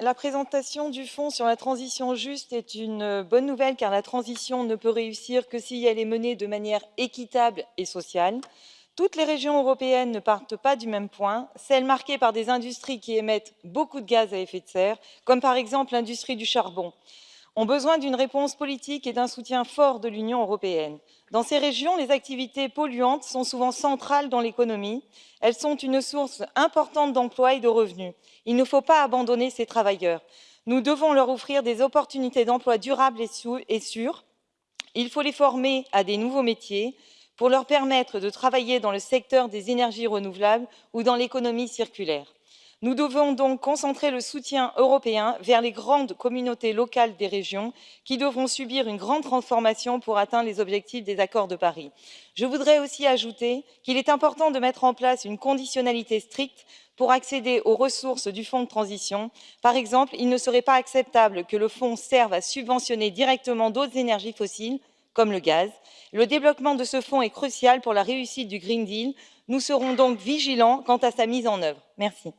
La présentation du Fonds sur la transition juste est une bonne nouvelle car la transition ne peut réussir que si elle est menée de manière équitable et sociale. Toutes les régions européennes ne partent pas du même point, celles marquées par des industries qui émettent beaucoup de gaz à effet de serre, comme par exemple l'industrie du charbon, ont besoin d'une réponse politique et d'un soutien fort de l'Union européenne. Dans ces régions, les activités polluantes sont souvent centrales dans l'économie. Elles sont une source importante d'emplois et de revenus. Il ne faut pas abandonner ces travailleurs. Nous devons leur offrir des opportunités d'emploi durables et sûres. Il faut les former à des nouveaux métiers pour leur permettre de travailler dans le secteur des énergies renouvelables ou dans l'économie circulaire. Nous devons donc concentrer le soutien européen vers les grandes communautés locales des régions qui devront subir une grande transformation pour atteindre les objectifs des accords de Paris. Je voudrais aussi ajouter qu'il est important de mettre en place une conditionnalité stricte pour accéder aux ressources du fonds de transition. Par exemple, il ne serait pas acceptable que le fonds serve à subventionner directement d'autres énergies fossiles, comme le gaz. Le développement de ce fonds est crucial pour la réussite du Green Deal. Nous serons donc vigilants quant à sa mise en œuvre. Merci.